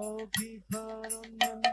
Gopiparanandanam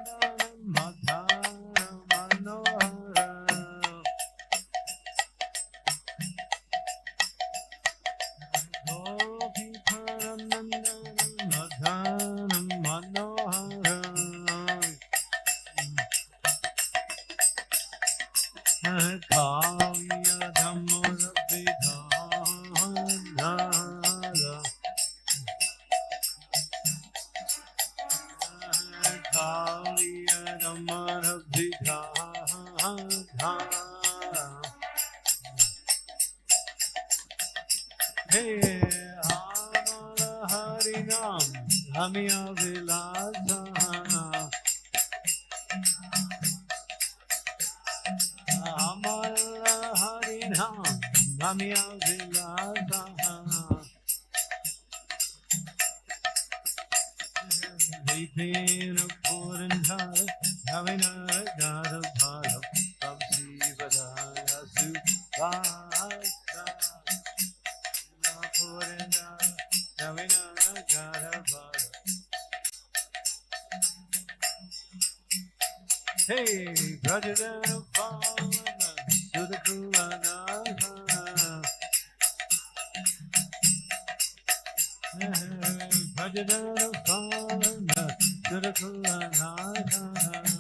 Bhajadana Pavana, Sudhakulana.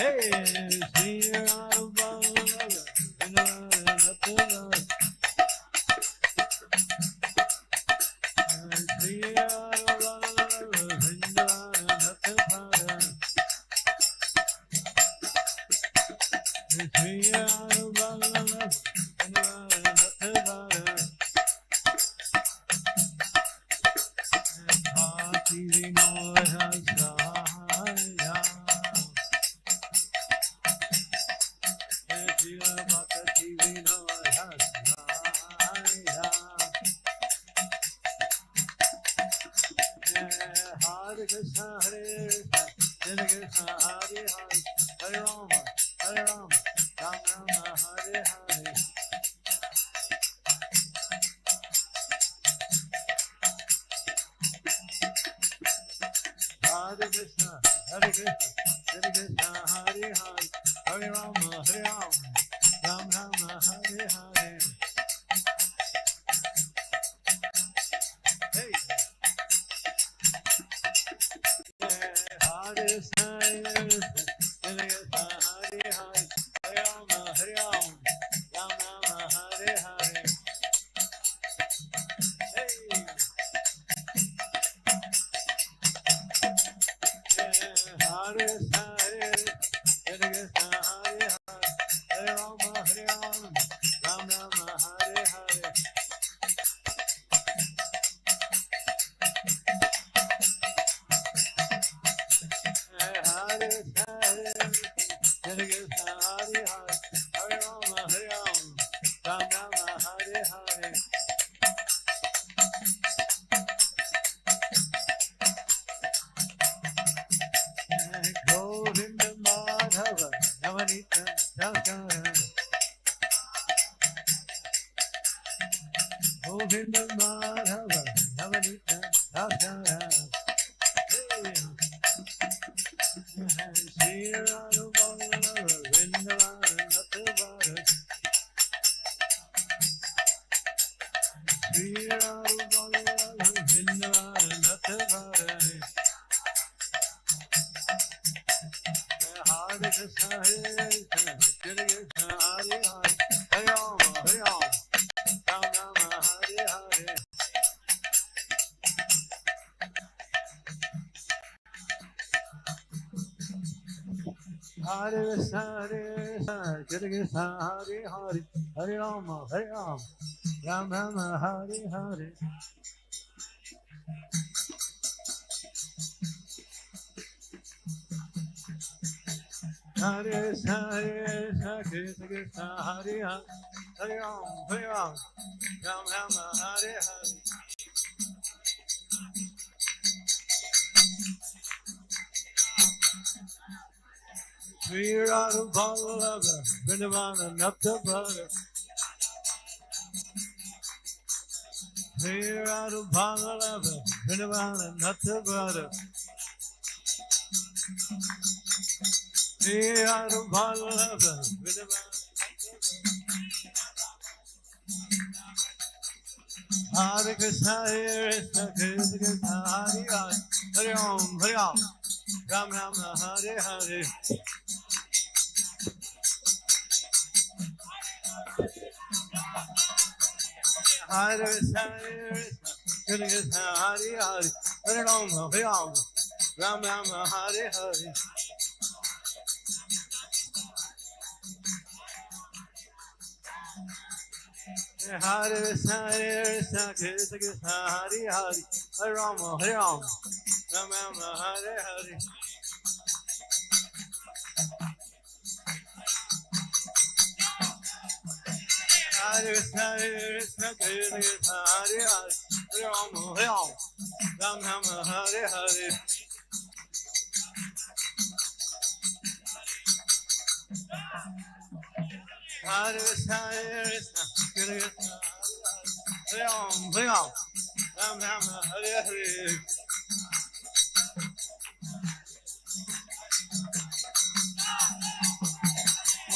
Hey, Hare Krishna Krishna Hare Hare Hare Rama Hare Rama Ram Rama Hare Hare Hare Krishna Hare Krishna Krishna Hare Hare Hare Rama Hare Rama Ram Rama Hare Hare Sri Radha Vallabha Vrindavana Nathavara Sri Radha Vallabha Vrindavana Nathavara Sri Radha Vallabha Vrindavana Hare Krishna Hare Krishna Krishna Krishna Hare Hare Hare Om Hare Om. Ram Rama Hare Hare Hare Krishna Hare Krishna Hare Hare Hare Rama Hare Rama Ram Rama Hare Hare Hare Krishna Hare Krishna Krishna Krishna Hare Hare Hare Rama Hare Rama Ram Rama Hare Hare Krishna Krishna Krishna Krishna Hare Hare Hare Rama Ram Rama Hare Hare Hare Krishna Krishna Krishna Krishna Hare Rama Ram Rama Hare Hare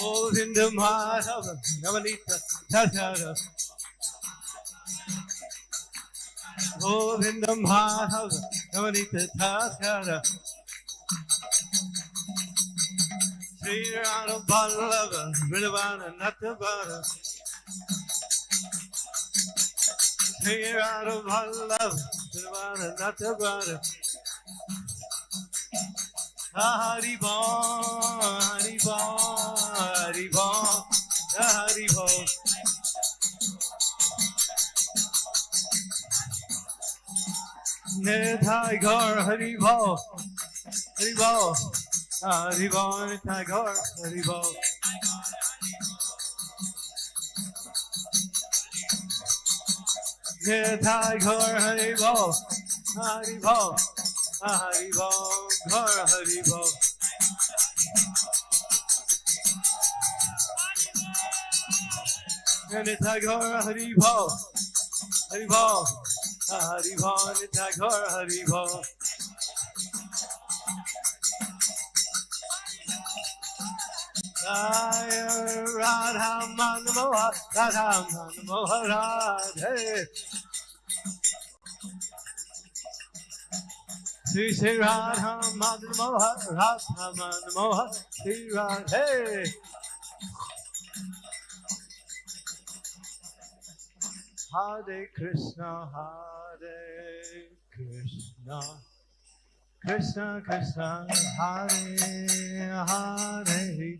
Govinda Madhava Navanita Tathara Govinda Madhava Navanita Tathara Sri Radha Vallabha Vrindavana Nathavara Sri Radha Vallabha Vrindavana Nathavara Hari Bol, Hari Hari Bol. Nithai Gaur Hari Bol, Hari Bol, Hari Bol, Nithai Gaur Hari Hari Hari Hari Hari. Gaur Hari Bol, Hari Bol, ah, Hari Bol, Nithai Gaur Hari Bol. Jaya Radha Manoha Radha Manoha Radhe. Sri Sri Radha Manoha Radha Manoha Sri Radhe Hare Krishna Hare Krishna. Krishna Krishna Hare Hare.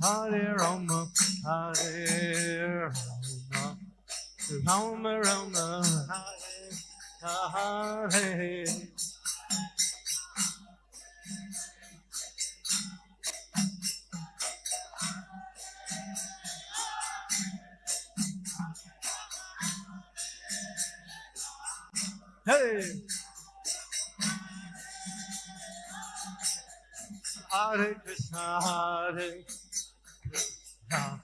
Hare Rama Hare Rama. Rama Rama Hare Hare Hare Krishna, Hare Krishna,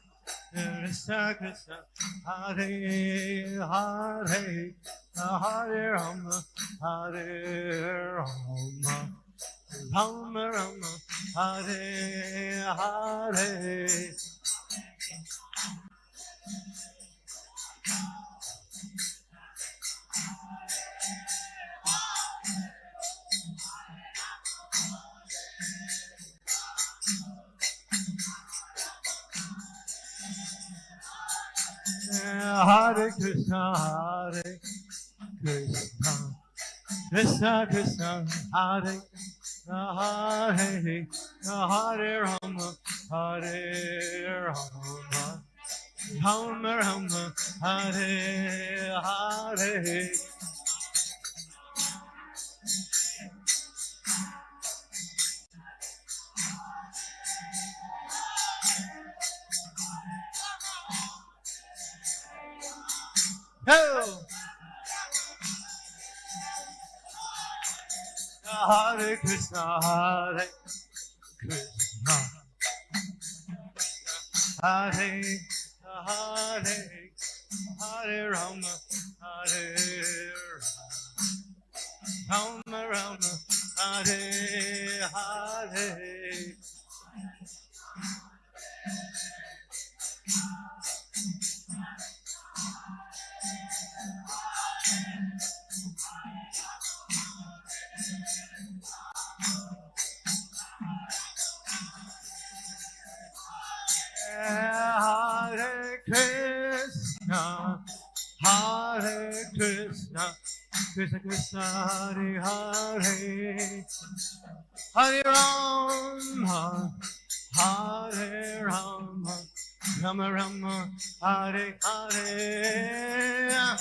Krishna Krishna Hare Hare Hare Rama Hare Rama Rama Rama Hare Hare Hare Krishna, Hare Krishna, Krishna Krishna, Hare Krishna, Hare Hare Rama, Hare Rama, Rama Rama, Hare Hare. Oh! Hare Krishna, Hare Krishna, Hare Hare Hare Rama, Hare Rama, Rama Rama, Hare Hare. Hare Krishna Krishna, Hare Hare, Hare Rama, Hare Rama, Rama Rama, Hare Hare.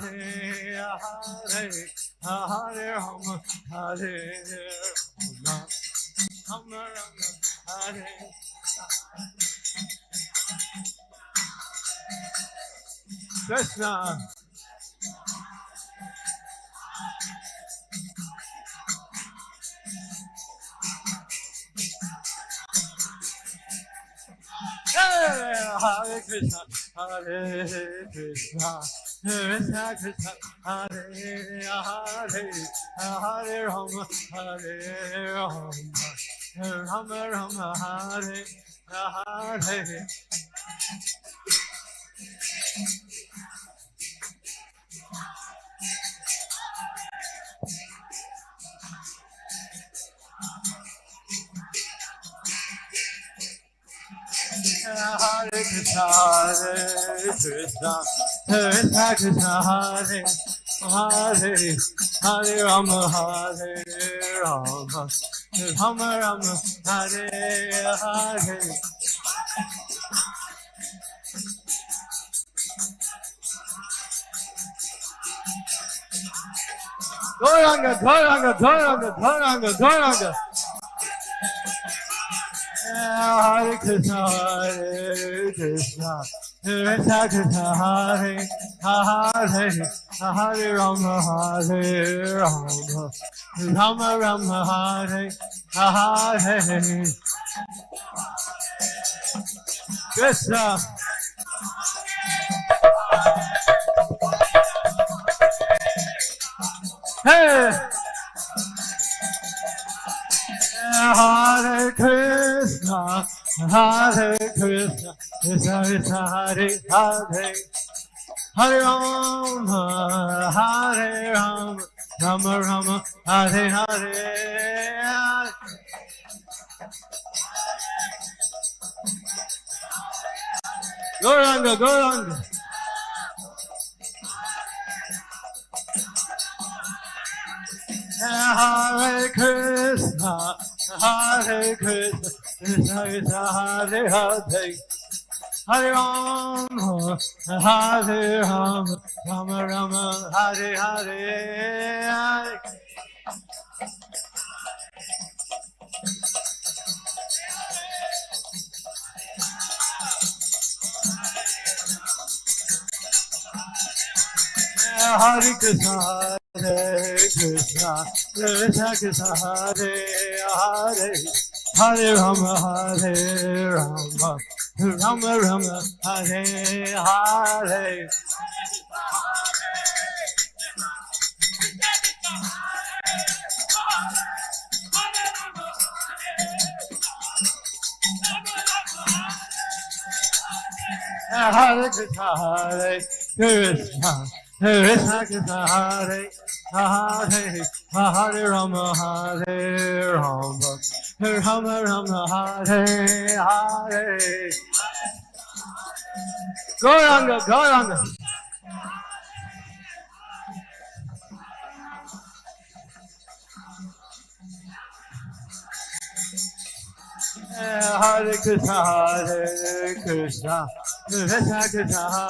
Hare Hare, Hare Rama, Hare Rama, Rama Rama, Hare. Krishna. Hare Krishna, Hare Krishna, Krishna Krishna, Hare Hare, Hare Rama, Hare Rama, Rama Rama, Hare Hare. Hare Krishna, Hare Krishna, Krishna Hare Hare, Hare Rama, Hare Rama, Rama Rama, Hare Hare. Gauranga, Gauranga, Gauranga, Gauranga, Gauranga. Hare Krishna, Hare Krishna, Hare Hare, Hare Rama, Hare Rama, Rama Rama, Hare Hare. Krishna. Hey! Hare Krishna, Hare Krishna, Krishna Hare Hare, Hare Rama, Hare Rama, Rama Rama, Hare Hare. Gauranga, Gauranga. Hare Krishna, Hare Krishna, Krishna Krishna, Hare Hare. Hare Rama, Hare Rama, Rama Rama, Hare Hare. Hare Krishna, Hare Krishna, Krishna Krishna, Hare Hare, Hare Rama, Hare Rama, Rama Rama, Hare Hare. Hare Krishna, Hare Krishna, Krishna Krishna, Hare Hare, Hare Rama, Hare Rama, Rama Rama, Hare Hare. Gauranga, Gauranga. Hare Krishna, Hare Krishna, Krishna Krishna,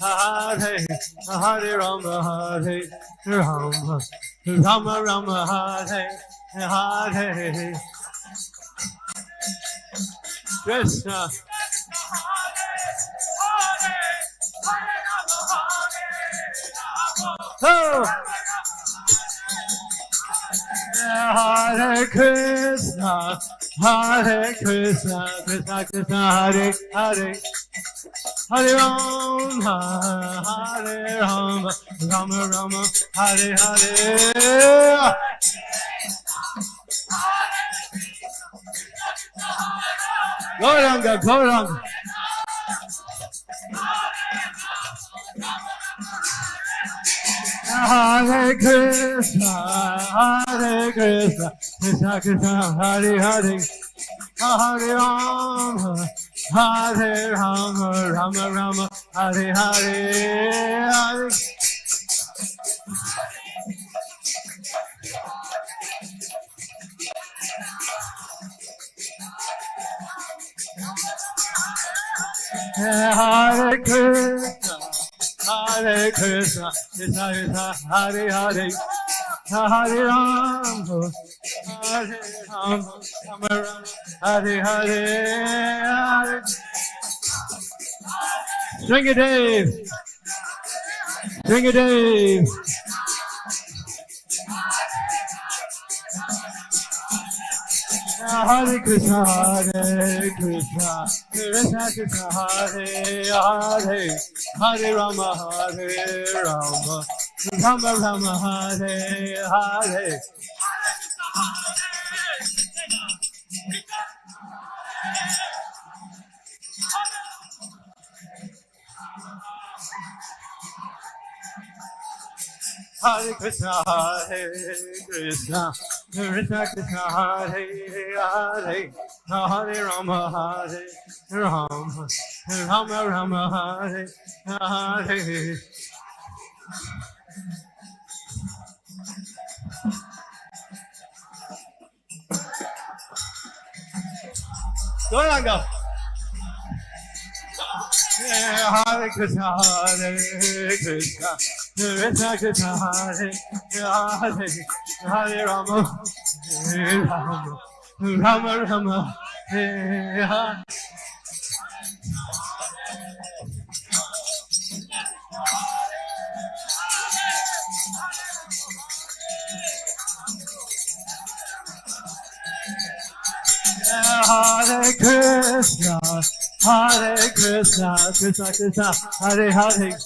Hare Hare, Hare Rama, Hare Rama, Rama Rama, Hare Hare. Krishna. Oh! Hare Krishna, Hare Krishna, Krishna Krishna, Hare Hare. Hare Rama, Hare Rama, Rama Rama, Hare Hare. Gauranga, Gauranga. Hare Krishna, Hare Krishna, Krishna Krishna, Hare Hare, Hare Rama, Hare Rama, Rama Rama, Hare Hare, Hare. Hare Krishna, Hare Krishna, Krishna Krishna, Hare Hare, Hare Rama, Hare Rama, Rama Rama, Hare Hare. String it, Dave. String it, Dave. Hare Krishna, Hare Krishna, Krishna Krishna, Hare Hare, Hare Rama, Hare Rama, Rama Rama, Hare Hare. Hare Krishna, Hare Krishna, Krishna Krishna, Hare Hare, Hare Rama, Hare Rama, Rama Rama, Hare Hare. Go on, go. Hare Krishna, Hare Krishna, Krishna Krishna, Hare Hare, Hare Rama, Hare Rama, Rama Rama, Hare Hare. Hare Krishna, Hare Krishna, Krishna Krishna, Hare Hare,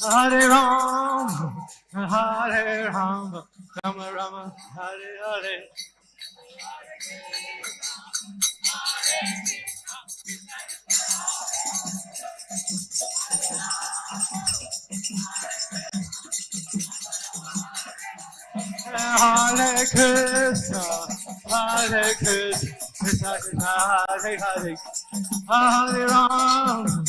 Hare Ram, Hare Ram, Rama Rama, Hare Hare. Hare Krishna, Hare Krishna. Hare Hare, Hare Ram,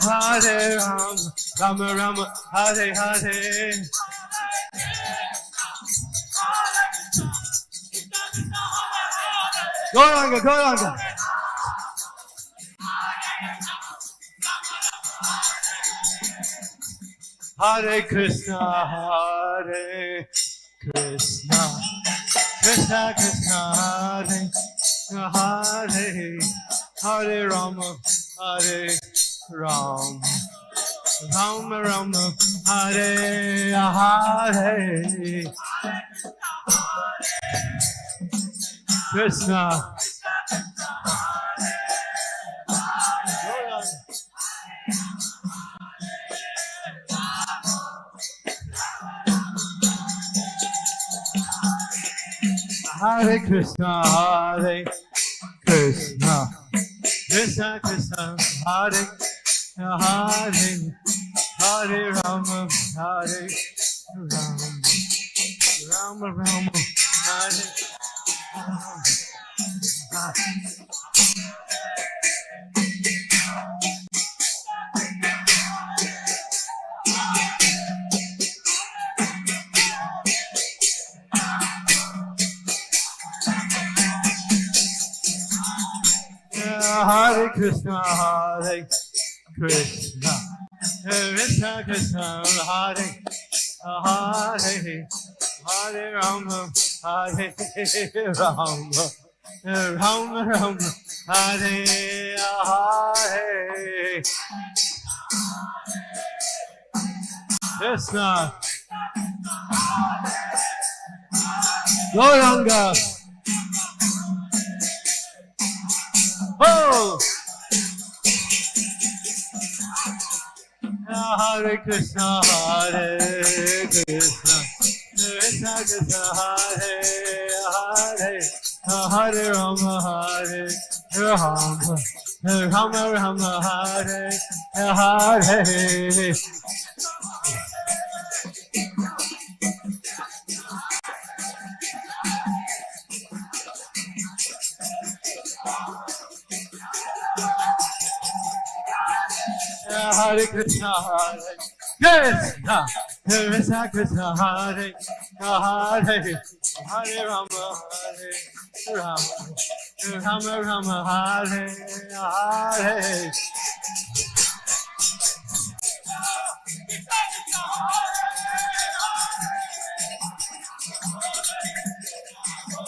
Hare Ram, Rama Rama, Hare Hare. Gauranga, Gauranga. Hare Krishna, Hare Krishna, Krishna Krishna, Hare Hare, Hare Rama, Hare Ram, Rama Rama, Hare Hare, Krishna. Hare Krishna, Hare Krishna Krishna, Hare Hare, Hare Rama, Hare Rama, Rama Rama, Hare Krishna, Hare Krishna, Krishna Krishna, Hare Hare, Hare Rama, Hare Rama, Rama Rama, Hare Hare. Krishna. Gauranga. Oh! Hare Krishna, Hare Krishna, Krishna Krishna, Hare Hare, Hare Rama, Hare Rama, Rama Rama, Hare Hare. Hare Krishna, Hare Krishna, Krishna Krishna, Hare Hare, Hare Rama, Hare Rama, Rama Rama, Hare Hare.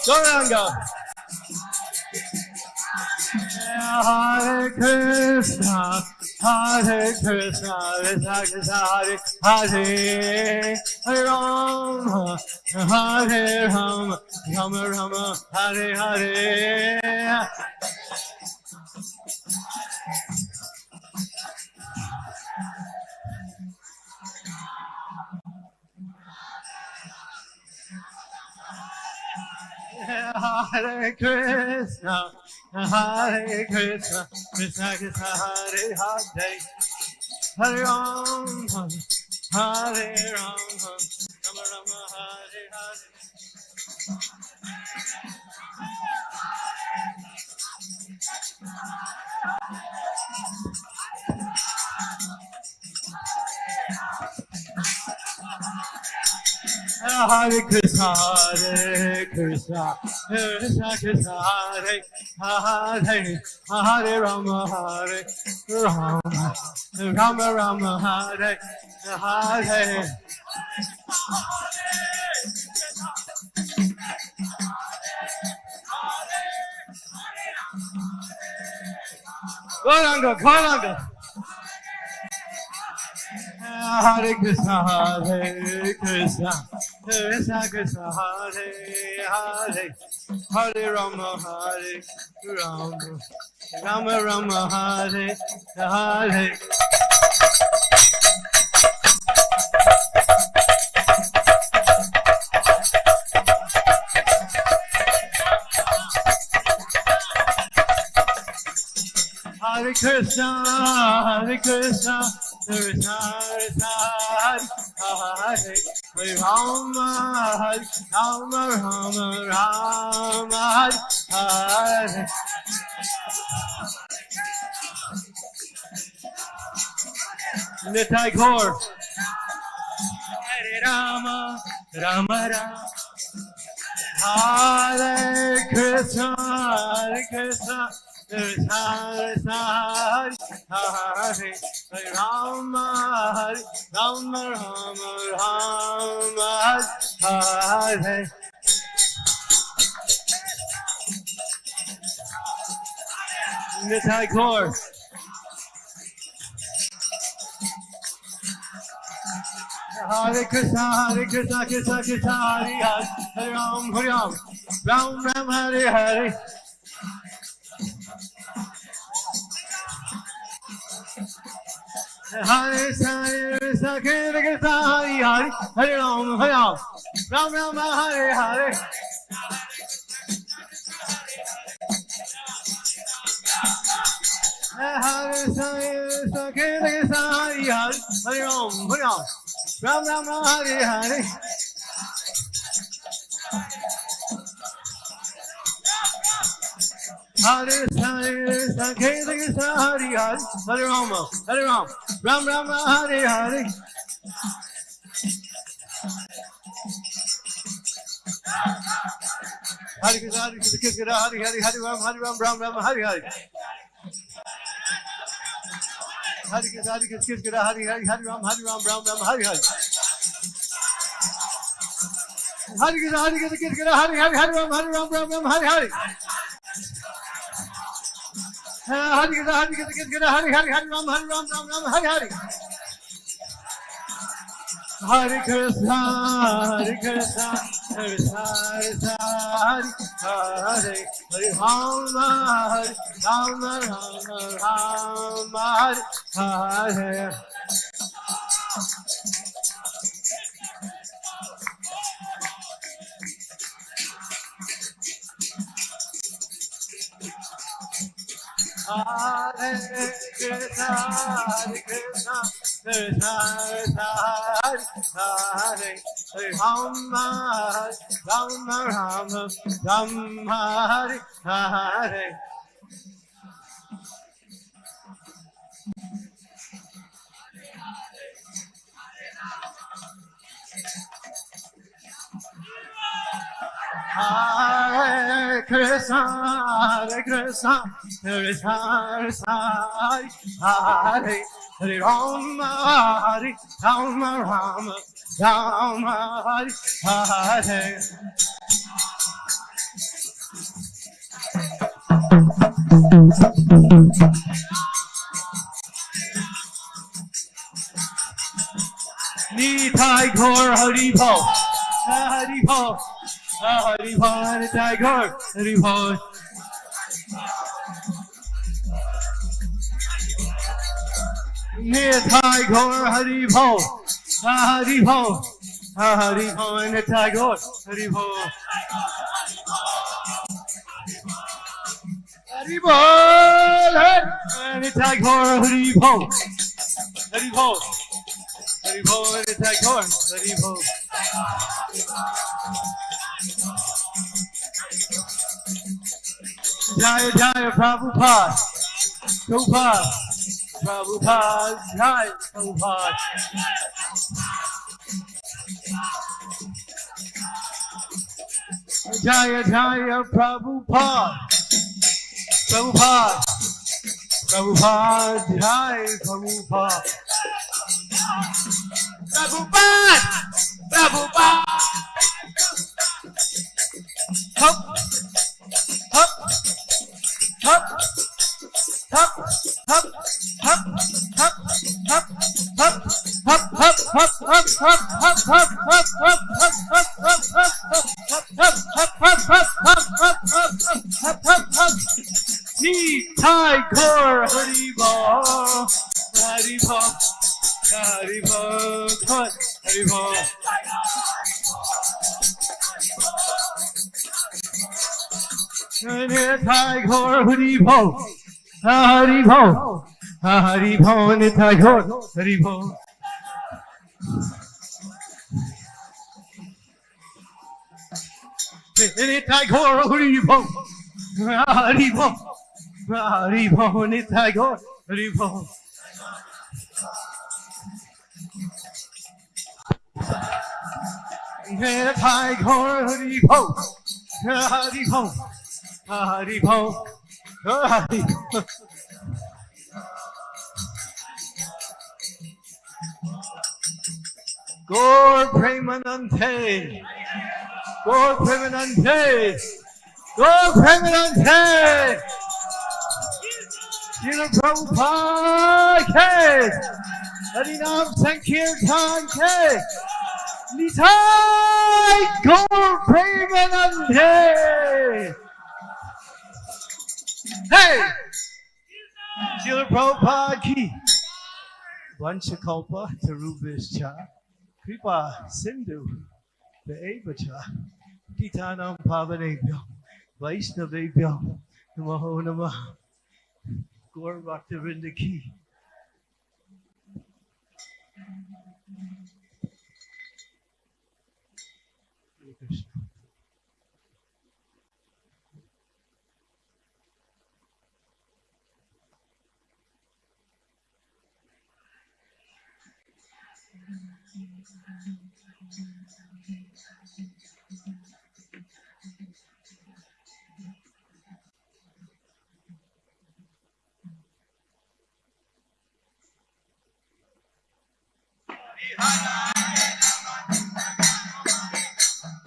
Gauranga. Hare Krishna, Hare Krishna, Krishna Krishna, Hare Hare, Hare Rama, Hare Rama, Rama Rama, Hare Hare. Hare Krishna, Hare Krishna, Krishna Krishna, Hare Hare, Hare Rama, Hare Rama, Rama Rama, Hare Hare. Hare Krishna, Hare Krishna, Krishna Krishna, Hare Hare, Hare Rama, Hare Rama, Rama Rama, Hare Hare. Gauranga, Gauranga. Hare Krishna, Hare Krishna, Krishna Krishna, Hare Hare, Hare Rama, Hare Rama, Rama Rama, Hare Hare. Hare Krishna, Hare Krishna, Krishna Hare Hare Rama Rama Rama Rama Hare Nitai Gaur Hare Rama Rama Rama Hare Krishna Hare Krishna Hare Hare Hare Hare Hare Krishna, Hare Krishna, Krishna Krishna, Hare Hare, Hare Ram, Hare Ram, Ram Ram, Hare Hare. हरे सारे सखे हरि हरि हरे राम हरे राम राम राम हरे हरे हरे सारे सखे हरि हरि हरे राम हरे Ram Ram Ram Hare Hare Hare Hare Hare Hare Hare Rama Hare Rama Ram, Ram Hare Hare. Hare Krishna, Hare Krishna, Hare Hare, Hare Ram, Hare Ram, Ram Ram, Hare Hare. Hare Krishna, Hare Krishna, Hare Hare, Hare Ram, Hare Ram, Ram Ram, Hare Hare. Hare Krishna, Hare Krishna, Hare Hare, Hare Ram, Hare Ram, Ram Ram, Hare Hare. Hari Gita, Hari Gita, Gita Gita, Hari Hari Hari Ram, Hari Ram, Ram Ram, Hari Hari. Hari Krishna, Hari Krishna, Krishna Krishna, Hari Hari, Hari Rama, Hari Rama, Rama Rama, Hari Hari. Hare Krishna, Hare Krishna, Krishna Krishna, Hare Hare, Rama, Rama Rama, Rama Hare Hare. Hare Krishna, Hare Krishna, Krishna Krishna, Hare Hare Rama, Hare Rama, Rama Rama, Hare Hare. Nitai Gaur Hari Bhar Tiger, Hari Bhar. Nitai Gaur, Hari Bhar, Hari Bhar, Hari Bhar and Tiger, Hari Bhar. Hari Bhar, and Tiger, Hari Bhar, Hari Bhar. Hari Bhar and Tiger, Hari Bhar. Jaya Jaya Prabhupada, Prabhupada, Prabhupada, Jaya Prabhupada. Jaya Jaya Prabhupada, Prabhupada, Prabhupada, Jaya Prabhupada. Prabhupada, Prabhupada. Hup, भो हरि भो हरि भवन था घोर हरि भो निथाय घोर हरि भो हरि भो हरि भो निथाय घोर हरि भो निथाय घोर हरि भो हरि भो हरि भो Gaur Premanande. Gaur Premanande. Gaur Premanande. Srila Prabhupada K. Harinam Sankirtan K. Nitai Gaur Premanande. Hey! Srila Prabhupada Ki. Vanchakalpa Tarubhischa. Kripa Sindhu Vevacha Gitanam Pavanebhyo Vaishnavebhyo Namaho Namah Gaur Bhaktivinoda Ki Hare Krishna.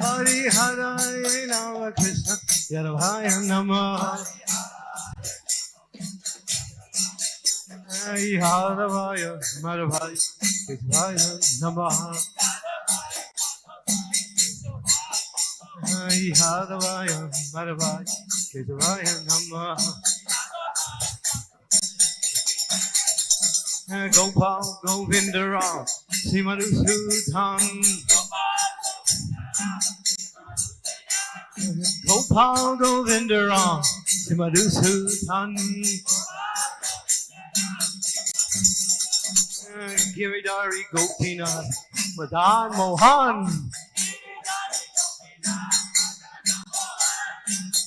Hari Hare Rama Krishna Yadavaya Namah Hari Haravaya Madhavaya Keshavaya Hari Haravaya Madhavaya Keshavaya Namah Gopal Govindaram Simadhusudan Gopal Govindaram Simadhusudan Giridhari Gopinath Madan Mohan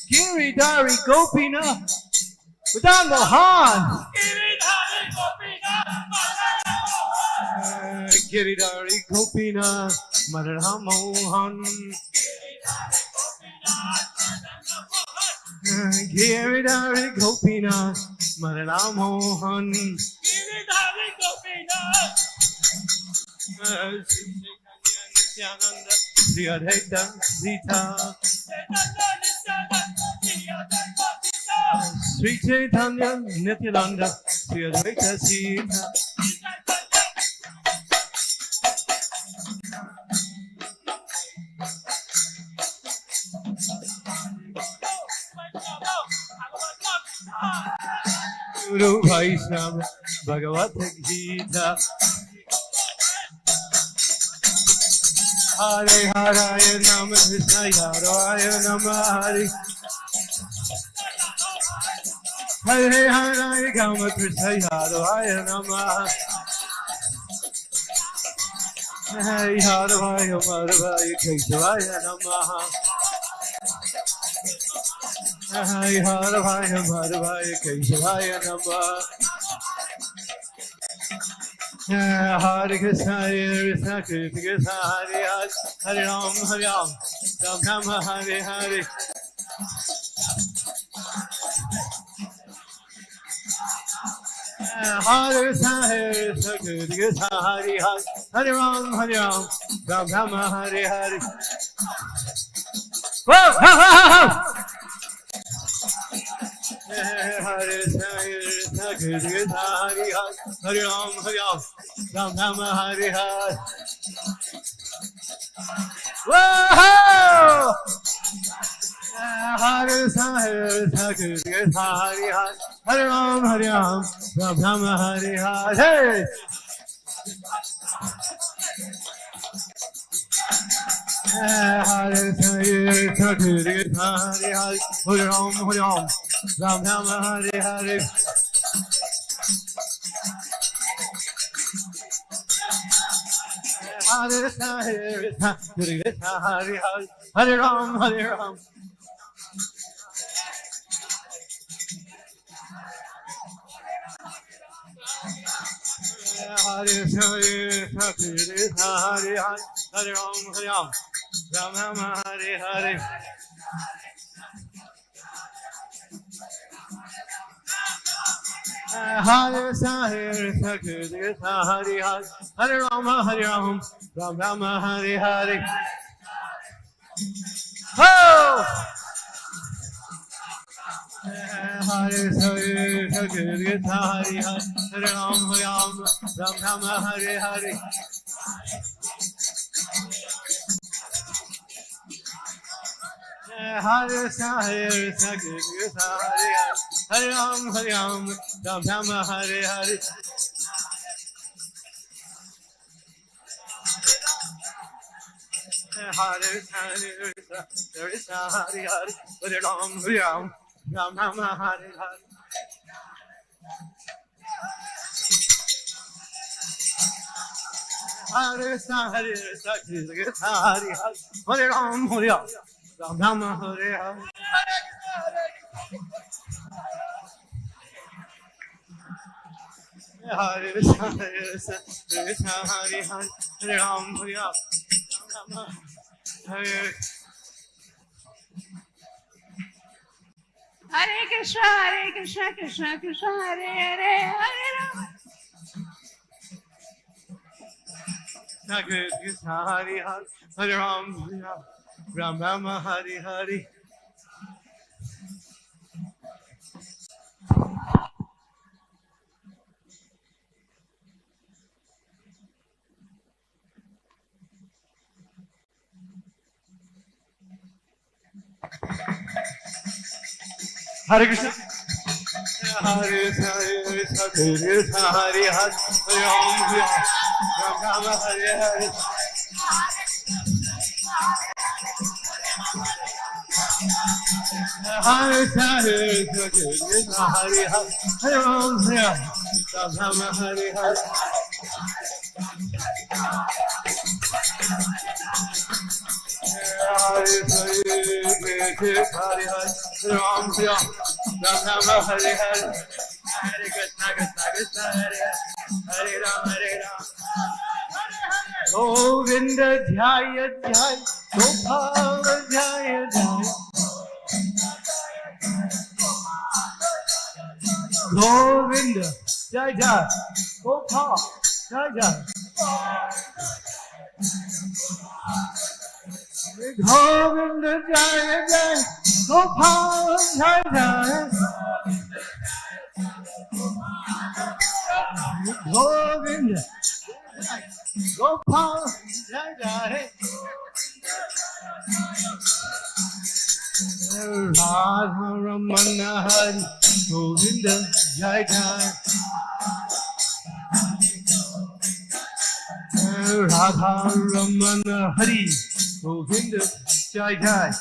Giridhari Gopinath Madan Mohan Giridhari Gopinath Madan Mohan Giridhari Gopinath Madan Mohan Nityananda Sri Advaita Sita Sri Chaitanya Nityananda Sri Advaita Sita Guru Vaishnava Bhagavad Gita Hare Hare Nama Krishna Hare Nama Hare Hare Hare Rama Krishna Hare Nama Hare Hare Nama Hare Hare Nama Krishna, Hare Krishna, Krishna Krishna, Hare Hare, Hare Ram, Hare Ram, Ram Ram, Hare Hare. Hare Krishna, Hare Krishna, Krishna Krishna, Hare Hare, Hare Ram, Hare Ram, Ram Ram, Hare Hare. Whoa, ho, ho, ho, ho. Hare Krishna, Hare Krishna, Krishna Krishna, Hare Hare, Hare Ram, Hare Ram, Ram Ram, Hare Hare. Whoa! Hare Krishna, Hare Krishna, Krishna Krishna, Hare Hare, Hare Ram, Hare Ram, Ram Ram, Hare Hare. Hare Krishna, Hare Krishna, Krishna Krishna, Hare Hare, Hare Ram, Hare Ram, Ram Ram, Hare Hare. Hare Hare Hare Hare Ram, Hare Ram. Hare Hare Hare Hare, Hare Ram, Hare Ram, Ram Ram Hare Hare. Hare Hare Krishna, Hare Hare, Hare Rama, Hare Ram, Ram Rama, Hare Hare. Oh! Hare Hare Krishna, Hare Hare, Hare Ram, Hare Ram, Ram Rama, Hare Hare. Hare Krishna, Hare Krishna, Krishna Hare Hare, Hare Ram, Hare Ram, Ram Rama, Hare Hare. Hare Hare Krishna, Hare Hare, Hare Ram, Hare Ram, Ram Rama, Hare Hare. Hare Krishna, Hare Krishna, Krishna Hare Hare, Hare Ram, Hare Ram, Ram Rama, Hare Hare. Hare Krishna, Hare Krishna, Krishna Hare Hare, Ram, Hare Ram, Hare Hare Krishna, Hare Krishna, Krishna Krishna, Hare Hare, Hare Rama. Hare Krishna, Hare Hare, Hare Ram, Ram, Ram Hare Hare. Hare Krishna. Hare Hare Krishna, Hare Hare, Hare Hare Ram, Ram Hare Hare. Hare Hare Krishna, Hare Hare, Hare Hare Ram, Ram Hare Hare. Hare Hare Hare Hare, Hare Ram, Hare Ram, Ram Hare Hare. Hare Krishna, Krishna Krishna, Hare Hare, Hare Ram, Hare Ram. Govinda Jaya Jaya, Gopala Jaya Jaya. Govinda Jaya Jaya, Gopala Jaya Jaya. Govinda Jaya Jaya, Gopala Jaya Jaya. Govinda Gopal Jai Jai Radha Ramana Hari Govinda Jai Jai Radha Ramana Hari Govinda Jai Jai.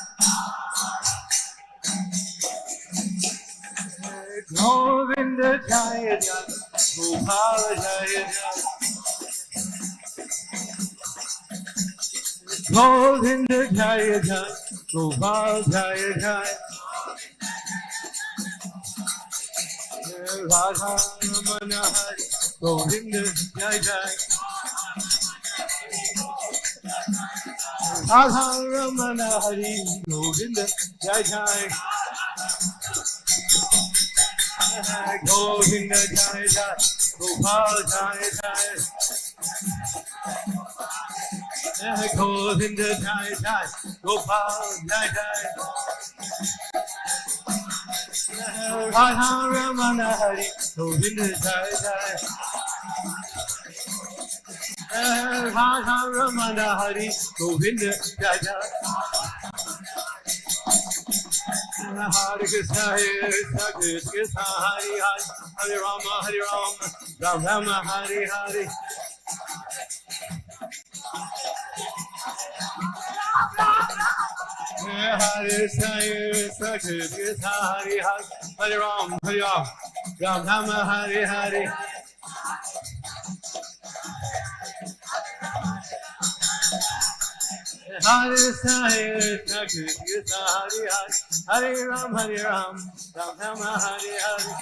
Govinda Jai Jai Gopal Jai Jai Govinda Jaya Jaya, Gopal Jaya Jaya. Radha Ramana Hari, Govinda Jaya Jaya. Ramana Hari, Govinda Jaya Jaya. Govinda Jaya Jaya, Gopal Jaya Jaya. Govinda Jai Jai, Gopal Jai Jai. Radha Ramana Hari, Govinda Jai Jai. Radha Ramana Hari, Govinda Jai. Hare Krishna, Hare Krishna, Krishna Hare Hare, Hare Rama, Hare Rama, Ram Rama, Hare Hare. Hare Krishna, Hare Krishna, Krishna Krishna, Hare Hare, Hare Ram, Hare Ram, Ram Rama, Hare Hare. Hare Krishna, Hare Krishna, Krishna Krishna, Hare Hare, Hare Ram, Hare Ram, Ram Ram, Hare Hare.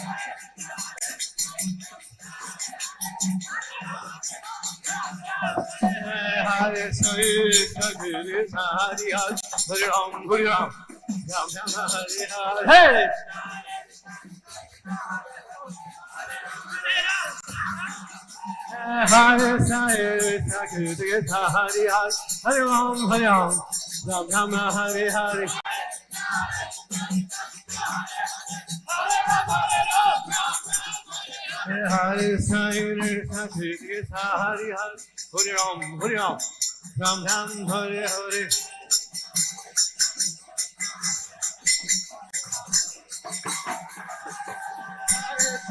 Hare Krishna, Krishna, Hare Hare, Hare Ram, Hare Ram, Ram Ram, Hare Hare. Hey! Hare Krishna, Hare Krishna, Hare Hare, Hare Ram, Hare Ram, Ram Ram, Hare Hare. Hare Hare Hare Hare, Hare Ram, Hare Ram, Ram Ram, Hare Hare.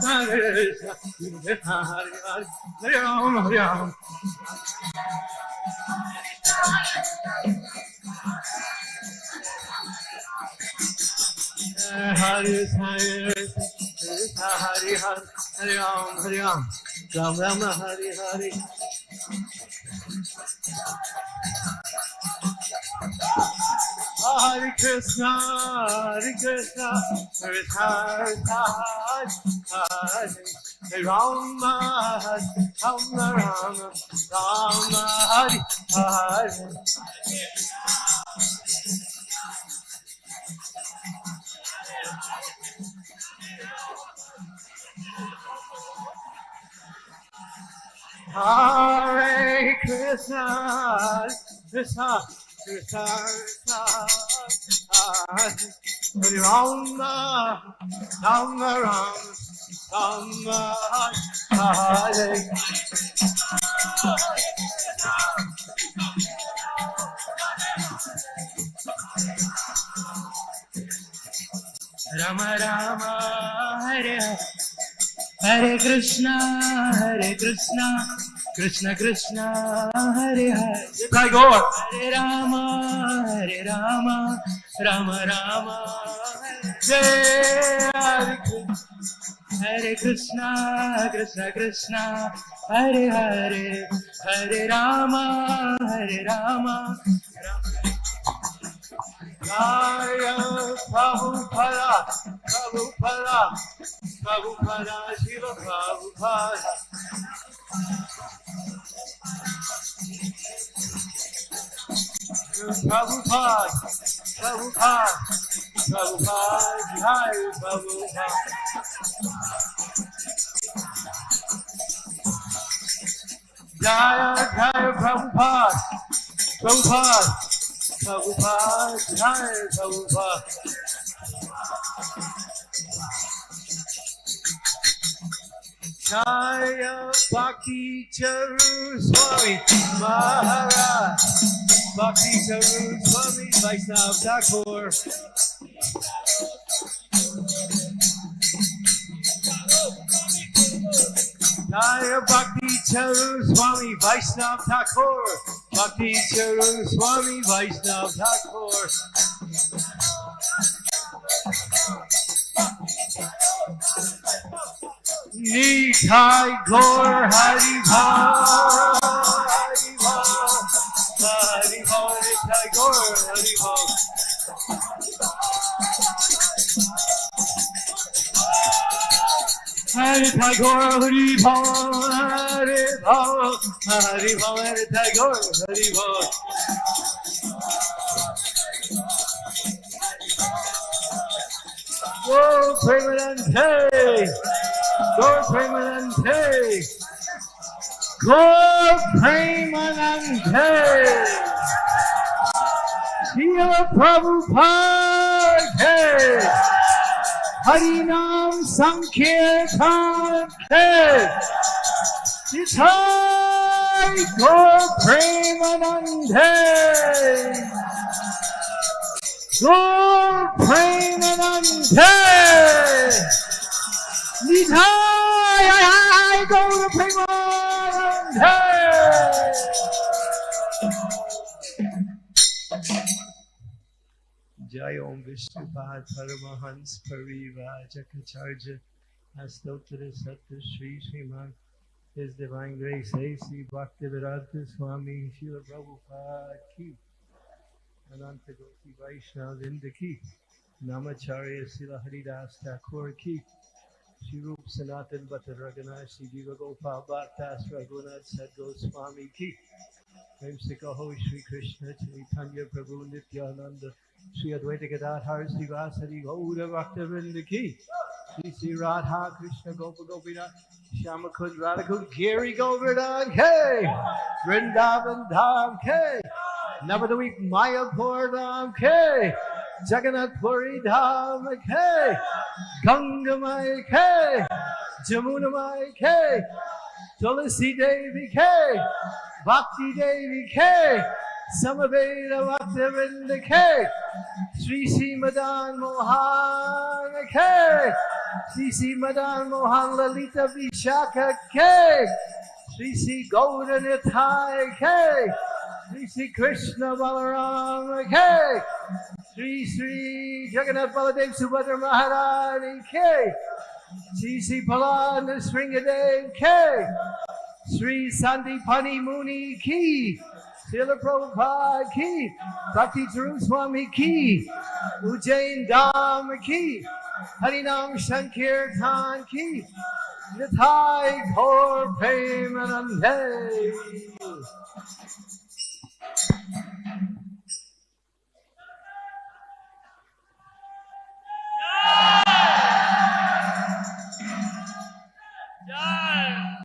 Hare Krishna, Hare Krishna, Hare Hare, Hare Ram, Hare Ram. Hare Krishna, Hare Krishna, Hare Hare, Hare Ram, Hare Ram, Ram Ram, Hare Hare. Hare Krishna, Hare Krishna, Krishna Krishna, Hare Hare, Rama, Rama, Rama, Rama, Hare Hare. Krishna, Krishna, Krishna, Krishna, Hare Rama, Rama, Rama, Rama, Hare. Rama Rama Hare Hare Hare Krishna Hare Krishna Krishna Krishna Hare Hare Tagore. Hare Rama Hare Rama Rama Rama Jai Hare Krishna. Hare Krishna Krishna Krishna Hare Hare Hare Rama Hare Rama Jaya Prabhupada, Prabhupada, Prabhupada, Shiva Prabhupada. Prabhupada, Prabhupada, Prabhupada, Jai Prabhupada. Jaya Jaya Prabhupada, Prabhupada, Prabhupada, Jai Prabhupada. Jaya Bhakti Charu Swami Maharaj, Bhakti Charu Swami Vaishnav Thakur. Jaya Bhakti Charu Swami Vaishnav Thakur. Bhakti Charu Swami Vaishnav Thakur. Nitai Gaur Hari Bhal. Hari Bhal. Hari Bhal. Nitai Gaur Hari Bhal. Tagore, Hari Bhal, Hari Bhal, Hari Bhal, Hari Tagore, Hari Bhal. Go Premanande! Go Premanande! Go Premanande! Srila Prabhupada! Harinam Sankirtan Ke Nitai Gaur Premanande Gaur Premanande Nitai Gaur Premanande Jai Om Vishnupad Paramahans Parivajakacharya Astotra Satya Sri Sriman His Divine Grace A.C. Bhaktivedanta Swami Srila Prabhupada Ki Ananta Goti Vaishnav Vindaki, Namacharya Sila Haridas Thakur Ki, Shri Rup Sanatan Bhatta Raghunath Shri Jiva Gopal Bhattas Raghunath Sadgoswami Ki, Prem Sikaho Shri Krishna Chaitanya Prabhu Nityananda, Shri Advaita Gadadhar Sri Vasari Gaura Bhakta Vindaki, Shri Sri Radha Krishna Gopa Gopinath, Shyama Kund Radha Giri Govardhan K, Vrindavan Dham K, Navadvip Mayapur Dham Jagannath Puri Dham K, Tulasi Devi K, Bhakti Devi K, Samaveda Bhaktivinoda K, Sri Sri Madan Mohan K, Sri Sri Madan Mohan Lalita Vishakha K, Sri Sri Nitai K, Sri Sri Krishna Balaram K, Sri Sri Jagannath Baladev Subhadra Maharani K, Sri Sri Palana Sringadev K, Sri Sandipani Muni Ki, Srila Prabhupada Ki, Bhakti Swami Ki, Ujjain Dham Ki, Harinam Sankirtan Ki, Nitai Gaur Premanande.